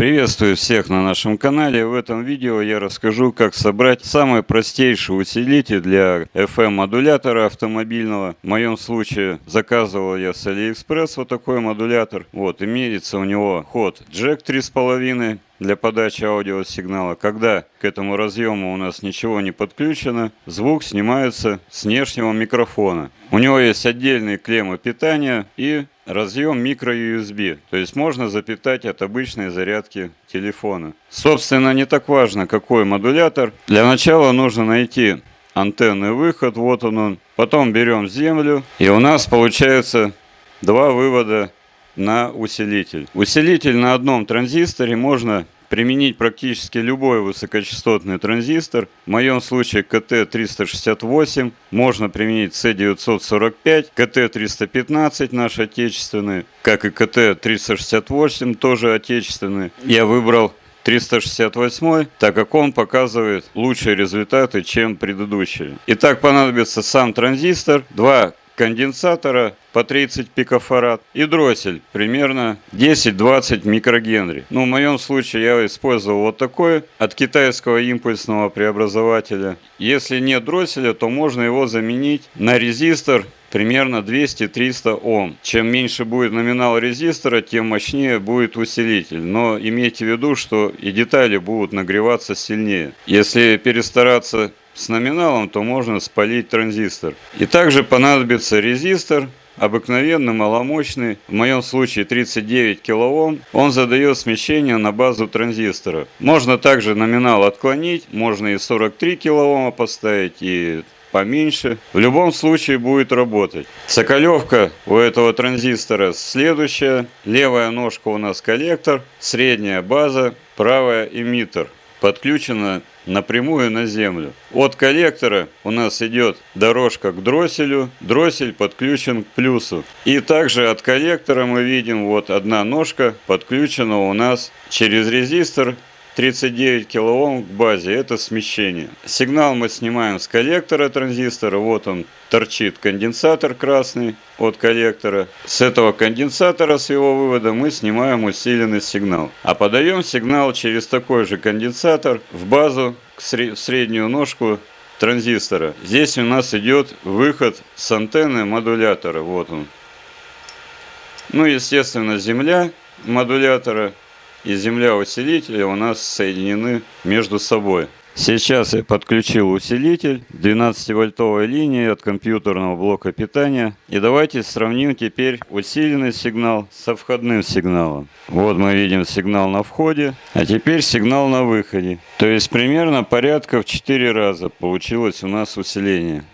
Приветствую всех на нашем канале. В этом видео я расскажу, как собрать самый простейший усилитель для FM-модулятора автомобильного. В моем случае заказывал я с AliExpress вот такой модулятор. Вот, имеется у него ход джек 3,5 для подачи аудиосигнала. Когда к этому разъему у нас ничего не подключено, звук снимается с внешнего микрофона. У него есть отдельные клеммы питания и разъем микро-USB, то есть можно запитать от обычной зарядки телефона. Собственно, не так важно, какой модулятор. Для начала нужно найти антенный выход, вот он он. Потом берем землю, и у нас получается два вывода на усилитель. Усилитель на одном транзисторе можно применить практически любой высокочастотный транзистор. В моем случае КТ-368, можно применить С945, КТ-315 наш отечественный, как и КТ-368 тоже отечественный. Я выбрал 368, так как он показывает лучшие результаты, чем предыдущие. Итак, понадобится сам транзистор, два конденсатора по 30 пикофарад и дроссель примерно 10-20 микрогенри. Ну, в моем случае я использовал вот такой от китайского импульсного преобразователя. Если нет дросселя, то можно его заменить на резистор примерно 200-300 Ом. Чем меньше будет номинал резистора, тем мощнее будет усилитель. Но имейте в виду, что и детали будут нагреваться сильнее. Если перестараться с номиналом, то можно спалить транзистор. И также понадобится резистор, обыкновенный, маломощный, в моем случае 39 кОм, он задает смещение на базу транзистора. Можно также номинал отклонить, можно и 43 кОм поставить, и поменьше. В любом случае будет работать. Соколевка у этого транзистора следующая. Левая ножка у нас коллектор, средняя база, правая эмиттер. Подключена напрямую на землю. От коллектора у нас идет дорожка к дросселю, дроссель подключен к плюсу. И также от коллектора мы видим вот одна ножка подключена у нас через резистор 39 кОм к базе, это смещение. Сигнал мы снимаем с коллектора транзистора, вот он торчит конденсатор красный от коллектора. С этого конденсатора, с его вывода, мы снимаем усиленный сигнал. А подаем сигнал через такой же конденсатор в базу, в среднюю ножку транзистора. Здесь у нас идет выход с антенны модулятора, вот он. Ну, естественно, земля модулятора и земля усилителя у нас соединены между собой. Сейчас я подключил усилитель 12-вольтовой линии от компьютерного блока питания. И давайте сравним теперь усиленный сигнал со входным сигналом. Вот мы видим сигнал на входе, а теперь сигнал на выходе. То есть примерно порядка в 4 раза получилось у нас усиление.